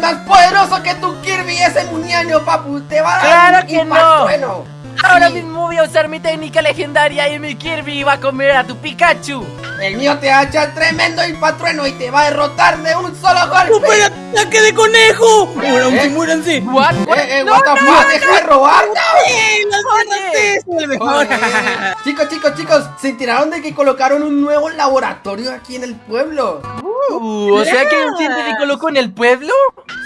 más poderoso Ahora Sí. mismo voy a usar mi técnica legendaria y mi Kirby va a comer a tu Pikachu. El mío te va a echar tremendo impatrueno y te va a derrotar de un solo golpe. ¡Supera ataque de conejo! ¡Muéranse, ¿Eh? muéranse! What? Eh, eh, No, what the no, fuck, deja de robar. ¡Eh, las Oye. es el mejor! chicos, chicos, chicos, se enteraron de que colocaron un nuevo laboratorio aquí en el pueblo. Uh, o sea que un científico loco en el pueblo.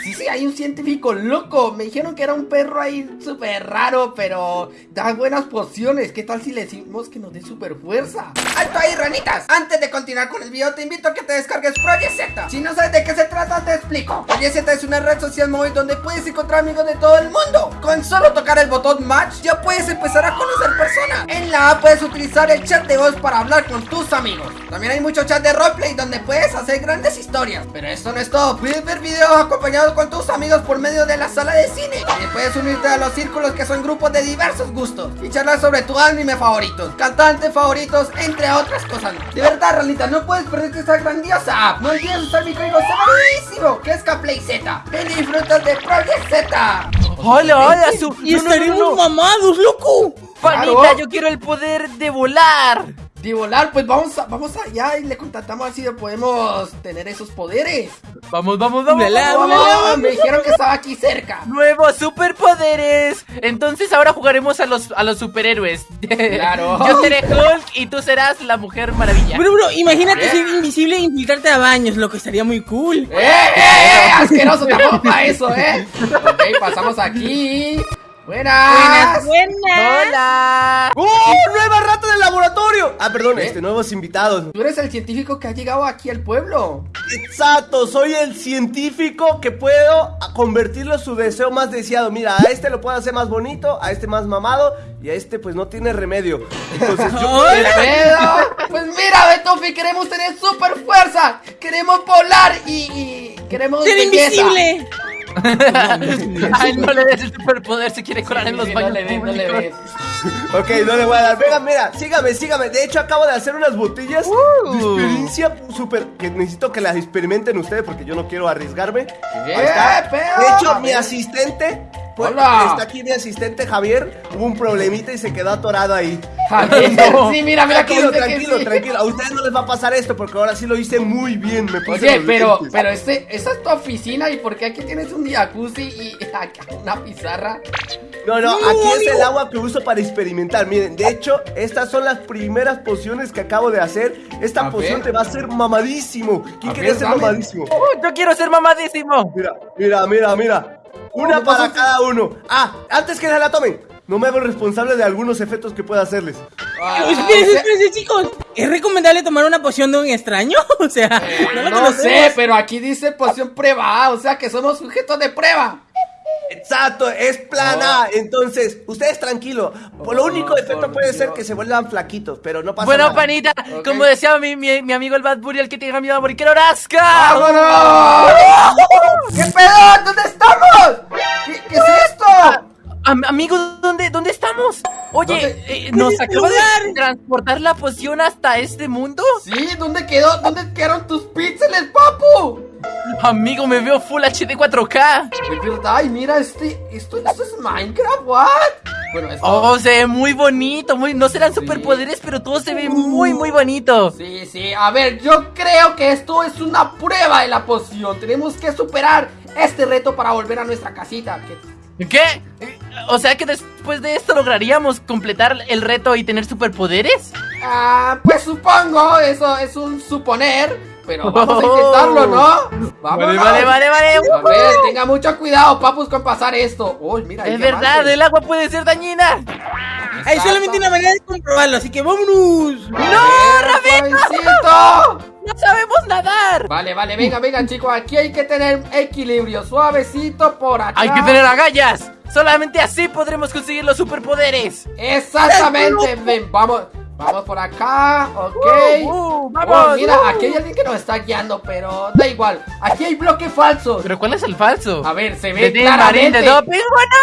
Sí, sí, hay un científico loco. Me dijeron que era un perro ahí súper raro, pero da buenas pociones. ¿Qué tal si le decimos que nos dé super fuerza? ¡Alto ahí, ranitas! Antes de continuar con el video, te invito a que te descargues Project. Si no sabes de qué se trata, te explico. Project es una red social móvil donde puedes encontrar amigos de todo el mundo. Con solo tocar el botón Match, ya puedes empezar a conocer personas. En la app puedes utilizar el chat de voz para hablar con tus amigos. También hay mucho chat de roleplay donde puedes hacer grandes historias. Pero esto no es todo. Puedes ver videos acompañados con tus amigos por medio de la sala de cine. También puedes unirte a los círculos que son grupos de diversos gustos y charlar sobre tu anime favoritos, cantantes favoritos, entre otras cosas. De verdad, Ralita, no puedes perderte esta grandiosa app. No olvides usar mi código severísimo, que es KPlayZ. Ven y disfrutas de Project Z. Hola, hola, su. ¡Y no, no, no, estaremos no. mamados, loco! Panita, Claro. yo quiero el poder de volar. De volar, pues vamos, a- vamos allá y le contactamos a ver si podemos tener esos poderes. Vamos, vamos, vamos. Me dijeron que estaba aquí cerca. Nuevos superpoderes. Entonces ahora jugaremos a los, a los superhéroes. Claro. Yo seré Hulk y tú serás la Mujer Maravilla. Bro, bro, imagínate ¿Eh? ser invisible e infiltrarte a baños, loco, estaría muy cool. ¡Eh, eh, eh! ¡Asqueroso! Tampoco para eso, ¿eh? Ok, pasamos aquí. Buenas. Buenas, buenas. Hola. ¡Oh! ¡Nueva rata del laboratorio! Ah, perdón, ¿Eh? este, nuevos invitados. Tú eres el científico que ha llegado aquí al pueblo. Exacto, soy el científico que puedo convertirlo su deseo más deseado. Mira, a este lo puedo hacer más bonito, a este más mamado y a este pues no tiene remedio. Entonces yo... Pues mira, Betofi, queremos tener super fuerza. Queremos volar y, y queremos ¡Ser belleza. invisible! Ay, no le des el superpoder, se quiere colar en los baños. no le des, no le des. Ok, no le voy a dar. Venga, mira, sígame, sígame. De hecho, acabo de hacer unas botellas de experiencia súper. Que necesito que las experimenten ustedes porque yo no quiero arriesgarme. ¿Qué Ahí está. pedo? De hecho, A mi asistente. Pues, Hola. Está aquí mi asistente Javier. Hubo un problemita y se quedó atorado ahí. Javier, No. sí, mira, mira cómo Tranquilo, que tranquilo, sí. tranquilo. A ustedes no les va a pasar esto porque ahora sí lo hice muy bien. Me Oye, pero, lentes. pero este, esa es tu oficina y ¿por qué aquí tienes un jacuzzi y acá una pizarra? No, no, No, aquí es el agua que uso para experimentar. Miren, de hecho, estas son las primeras pociones que acabo de hacer. Esta A poción ver. te va a hacer mamadísimo. ¿Quién ver, ser mamadísimo? Yo quiero ser mamadísimo. Mira, mira, mira, mira. Una ¿qué para cada uno. Ah, antes que se la tomen, no me hago responsable de algunos efectos que pueda hacerles. Ah, espérense, o sea, espérense, chicos. ¿Es recomendable tomar una poción de un extraño? O sea, no lo no sé, pero aquí dice poción prueba A, o sea que somos sujetos de prueba. Exacto, es plan Oh. A. Entonces, ustedes tranquilo. Por lo Oh, único efecto por puede ser que se vuelvan flaquitos, pero no pasa Bueno, nada. panita, Ok. como decía mi, mi, mi amigo el Bad Bunny, el que tenga miedo a morir, quiero rasca. ¡Vámonos! ¿Qué pedo? ¿Dónde estamos? ¿Qué, qué es esto? Am- amigo, ¿dónde, ¿dónde estamos? Oye, ¿Dónde? eh, ¿nos acaba de transportar la poción hasta este mundo? Sí, ¿dónde quedó? ¿Dónde quedaron tus píxeles, papu? Amigo, me veo Full HD 4K. Es verdad, ay, mira, este, esto, esto es Minecraft, ¿what? Bueno, esto... Oh, se ve muy bonito, muy, no serán superpoderes, pero todo se ve muy, muy bonito. Sí, sí, a ver, yo creo que esto es una prueba de la poción. Tenemos que superar este reto para volver a nuestra casita. que- ¿Qué? O sea que después de esto lograríamos completar el reto y tener superpoderes. Ah, pues supongo, eso es un suponer, pero vamos a intentarlo, ¿no? Vamos. Vale, vale, vale, vale. A ver, tenga mucho cuidado, papus, con pasar esto. Uy, mira, Es verdad, el agua puede ser dañina. Hay solamente una manera de comprobarlo, así que vámonos. ¡No, Rabito! Sabemos nadar. Vale, vale, venga, venga, chicos, aquí hay que tener equilibrio, suavecito por acá. Hay que tener agallas. Solamente así podremos conseguir los superpoderes. Exactamente, ven, vamos, vamos por acá, ok. Uh, uh, vamos, Oh, mira, uh. aquí hay alguien que nos está guiando, pero da igual. Aquí hay bloques falsos. ¿Pero cuál es el falso? A ver, se ve ¿De claramente. de doping? ¡Bueno!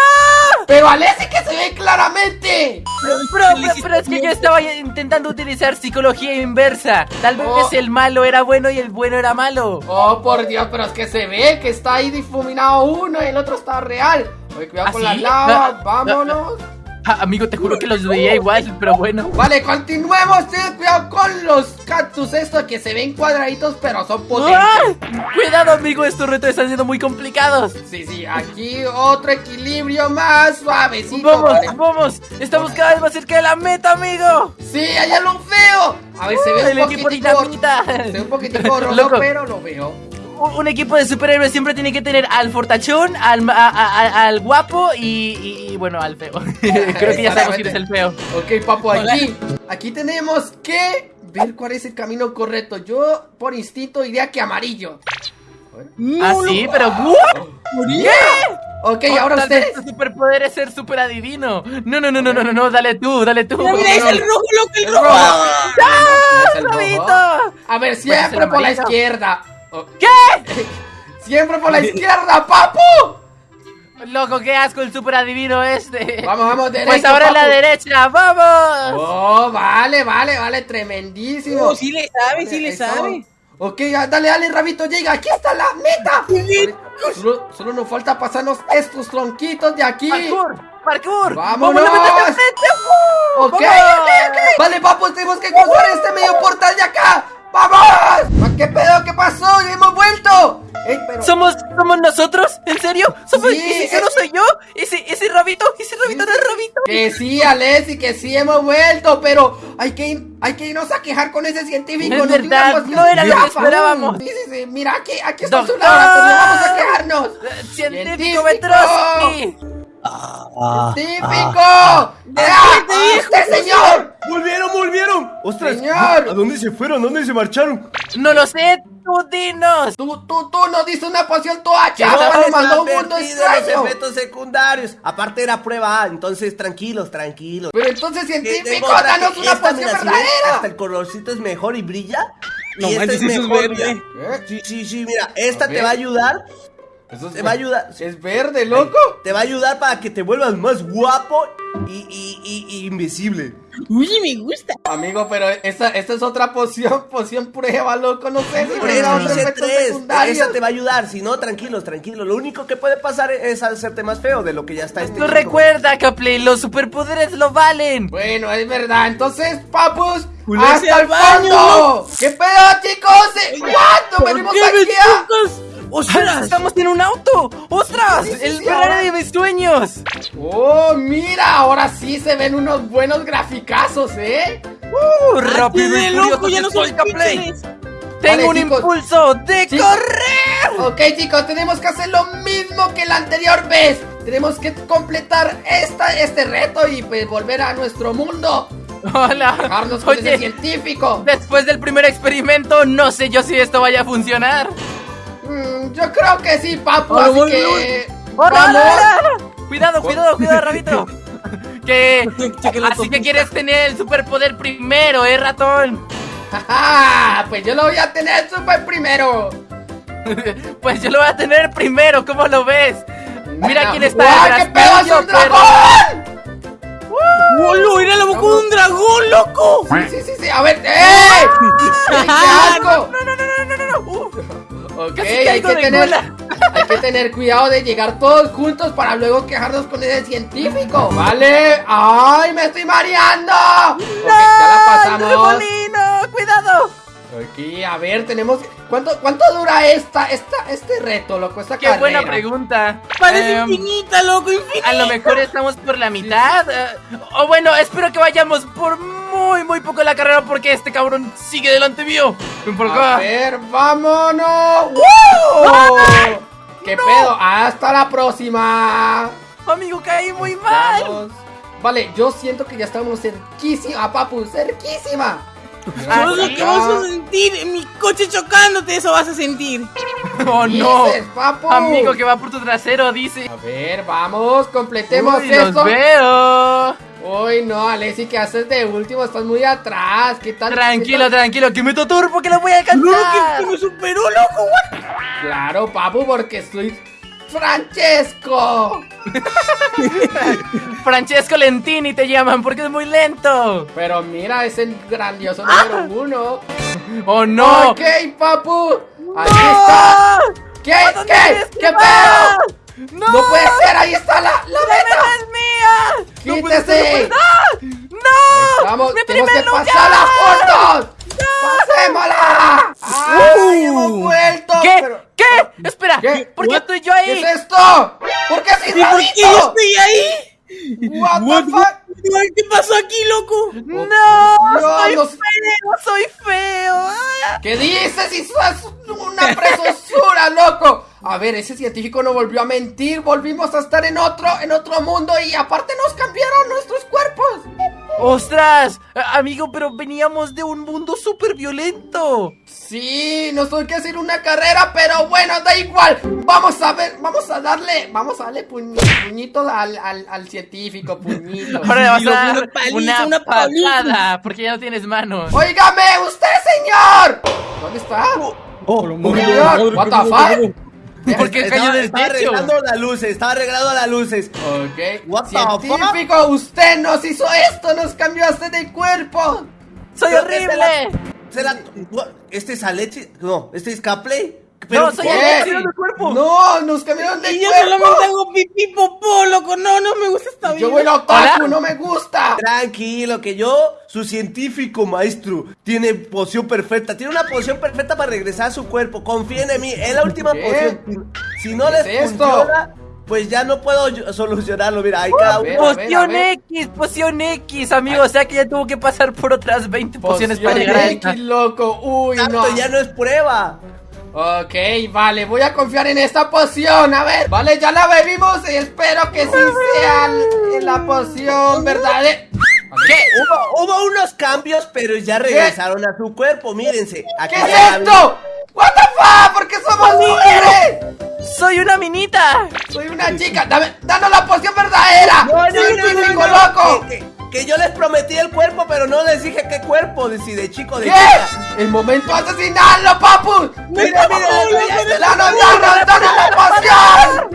Pero Alessi que se ve claramente. Pero, pero, pero es que yo estaba intentando utilizar psicología inversa. Tal vez Oh. el malo era bueno y el bueno era malo. Oh, por Dios, pero es que se ve que está ahí difuminado uno y el otro está real. Oye, cuidado ¿Ah, con la sí? lava, No, vámonos. Ah, amigo, te juro que los veía igual, pero bueno. Vale, continuemos. Cactus estos que se ven cuadraditos, pero son potentes. ¡Ah! Cuidado, amigo, estos retos están siendo muy complicados. Sí, sí, aquí otro equilibrio más suavecito. Vamos, vale. vamos, estamos cada vez más cerca de la meta, amigo. Sí, allá lo veo. A ver, se ve El un equipo poquitico, dinamita. se ve un poquitico rojo, Loco. pero lo veo. Un, equipo de superhéroes siempre tiene que tener al fortachón, al, a- a- al guapo y, y- y, bueno, al feo. Creo que ya sabemos quién es el feo. Ok, papu, aquí, aquí tenemos que ver cuál es el camino correcto. Yo, por instinto, diría que amarillo. No, ah, sí, pero ¿what? Ok, Oh, ahora tal vez ustedes. tu superpoder es ser super adivino. No, no, no, no, no, no, no, dale tú, dale tú. Mira, mira, es el rojo, loco, el rojo. No! A ver, siempre por la izquierda. Oh, ¿Qué? Siempre por la izquierda, papu. Loco, qué asco el super adivino este. Vamos, vamos, derecho. Pues ahora en la derecha, vamos. Oh, vale, vale, vale, tremendísimo. Oh, sí le sabe, sí Ahí le sabe. Ok, dale, dale, Rabito, llega. Aquí está la meta. Solo, solo nos falta pasarnos estos tronquitos de aquí. Parkour, parkour. ¡Vámonos! ¡Vamos a frente! ¡Uh! Ok, ok, ¡Vamos! ok. Vale, papu, tenemos que cruzar este medio portal de acá. ¡Vamos! ¿Ah, ¿Qué pedo? ¿Qué pasó? ¡Ya hemos vuelto! Ey, pero... ¿Somos, ¿Somos nosotros? ¿En serio? ¿Somos, Sí, ¿Y si ese es- no soy yo? ¿Ese, ese rabito? ¿Ese rabito no es rabito? Que sí, Alessi, que sí hemos vuelto, pero hay que, ir- hay que irnos a quejar con ese científico. Es dio una verdad, no era lo que esperábamos. Sí, sí, sí, mira, aquí, aquí está su laboratorio, vamos a quejarnos. Eh, Científico Científico. Petrovsky. ¡Científico! ¡Ah! ¡Este señor! ¡Volvieron, volvieron! ¡Ostras! Señor. ¿A dónde se fueron? ¿A dónde se marcharon? No lo sé, tú dinos. Tú, tú, tú nos diste una poción nos les mandó un mundo los efectos secundarios. Aparte era prueba A, entonces tranquilos, tranquilos. Pero entonces, científico, danos una poción ven, Hasta verdadera. el colorcito es mejor y brilla. No y esta es mejor, mira. ¿Eh? Sí, sí, sí, mira, esta te va a ayudar. Eso es Te va a ayudar. Es verde, loco. Te va a ayudar para que te vuelvas más guapo y, y, y- y invisible. Uy, me gusta. Amigo, pero esta, esta es otra poción, poción prueba, loco. No sé si hice efecto tres. Esa te va a ayudar. Si no, tranquilos, tranquilos. Lo único que puede pasar es hacerte más feo de lo que ya está este. Chico. recuerda, Capley, los superpoderes lo valen. Bueno, es verdad. Entonces, papus, hasta al el baño, fondo. ¿Qué pedo, chicos? ¿Cuánto ¿Por venimos qué, aquí? ¡Ostras! ¡Estamos en un auto! ¡Ostras! Sí, sí, ¡El Ferrari de mis sueños! Oh, mira, ahora sí se ven unos buenos graficazos, ¿eh? ¡Uh! ¡Rápido ¡Rápido y loco! ¡Ya no soy, píxeles! ¡Tengo un chicos. impulso de Chicos. correr! Ok, chicos, tenemos que hacer lo mismo que la anterior vez. Tenemos que completar esta, este reto y pues volver a nuestro mundo. ¡Hola! Dejarnos con ese Oye, científico. después del primer experimento, no sé yo si esto vaya a funcionar. Mm, yo creo que sí, papu, así que... ¡Hola, ¡Vamos! hola, hola! Cuidado, cuidado, cuidado, Rabito. Que. Así que quieres tener el superpoder primero, ¿eh, ratón? ¡Ja! Pues yo lo voy a tener super primero. Pues yo lo voy a tener primero, ¿cómo lo ves? Mira quién está ¡Guau, detrás qué pedo, es un perro. dragón! ¡Bolo! ¡Era la boca de un dragón, loco! Sí, sí, sí, a ver, ¡eh! ¡Qué asco! No, no, no, no, no, no, no. Uh, Ok, Casi hay que, tener, hay que tener cuidado de llegar todos juntos para luego quejarnos con ese científico. ¿Vale? ¡Ay, me estoy mareando! Ok, ya la pasamos. ¡Remolino! ¡Cuidado! Aquí, a ver, tenemos... ¿Cuánto, cuánto dura esta, esta, este reto, loco? Esta ¡Qué carrera? buena pregunta! Parece Em, infinita, loco, infinita. A lo mejor estamos por la mitad. eh, O bueno, espero que vayamos por muy, muy poco la carrera porque este cabrón sigue delante mío. Ven por A ver, vámonos. ¡Wow! ¿Qué pedo? Hasta la próxima. Amigo, caí muy mal. Vamos. Vale, yo siento que ya estamos cerquísima, papu, cerquísima. Ah, Eso es lo que vas a sentir. En mi coche chocándote, eso vas a sentir. Oh no. Dices, papu. Amigo que va por tu trasero, dice. A ver, vamos, completemos Uy, esto. los veo. Uy, no, Alessi, ¿qué haces de último? Estás muy atrás. ¿Qué tal? Tranquilo, tranquilo, que meto turbo que lo voy a alcanzar. que me superó, loco. what? Claro, papu, porque estoy Francesco. Francesco Lentini te llaman porque es muy lento. Pero mira, es el grandioso número uno. ¡Oh, no! Ok, papu. Ahí está. ¿Qué? ¿A dónde ¿Qué? ¿Qué pedo? ¡No! No puede ser, ahí está la, la meta. ¡Es mía! ¡Quítese! ¡No! Vamos, ¡Mi primer que lugar! pasarla juntos. ¡Pasémosla! ¡Ay, Uh. hemos vuelto! ¿Qué? pero- ¿Qué? Espera, ¿Qué? ¿por qué What? estoy yo ¿Qué ahí? es esto? ¿Por qué así ¿Y por qué yo estoy ahí? What the fuck? ¿Qué pasó aquí, loco? ¡No! No, ¡Soy no- feo! ¡Soy feo! ¿Qué dices? ¡Eso es una preciosura, loco! A ver, ese científico no volvió a mentir. Volvimos a estar en otro, en otro mundo y aparte nos cambiaron nuestros cuerpos. ¡Ostras! Amigo, pero veníamos de un mundo súper violento. Sí, nos tuvo que hacer una carrera, pero bueno, da igual. Vamos a ver, vamos a darle, vamos a darle puñ- puñito al, al, al científico, puñito. Ahora le vas a dar una paliza, una, una paliza. patada porque ya no tienes manos. ¡Óigame, usted, señor! ¿Dónde está? Oh, Señor, what the fuck? ¿Por qué estaba, cayó del estaba techo? arreglando las luces, estaba arreglando las luces. Ok. What the Científico, usted nos hizo esto, nos cambió hasta de cuerpo. ¡Soy Creo horrible! ¿Será, ¿Este es Alechi? No, ¿este es Capley? No, soy ¿por qué Alexis. cambiaron de cuerpo? No, nos cambiaron de Y yo cuerpo. solamente hago pipí popó, loco. No, no me gusta esta vida. Yo voy otaku, no me gusta. Tranquilo, que yo, su científico maestro, tiene poción perfecta. Tiene una poción perfecta para regresar a su cuerpo. Confíen en mí, es la última ¿Qué? poción. Si, no ¿Qué les es esto? funciona, pues ya no puedo yo- solucionarlo. Mira, hay cada uno. Poción. X, poción X, amigo. O sea que ya tuvo que pasar por otras 20 pociones para Poción llegar a X, loco. Uy, Exacto, no. ya no es prueba. Ok, vale, voy a confiar en esta poción. A ver, vale, ya la bebimos y espero que sí sea la poción verdadera. ¿Qué? Hubo, hubo unos cambios, pero ya regresaron a su cuerpo. Mírense. Aquí ¿Qué es esto? ¿What the fuck? ¿Por qué somos mujeres? ¡Soy una minita! Soy una chica. Dame, danos la poción verdadera. No, no, no, Científico no, no, loco. Que- que yo les prometí el cuerpo, pero no les dije qué cuerpo, si de chico de ¿Qué? chica. El momento asesinarlo, papu. Mira, mira, Danos, ya está- danos, danos, danos la poción.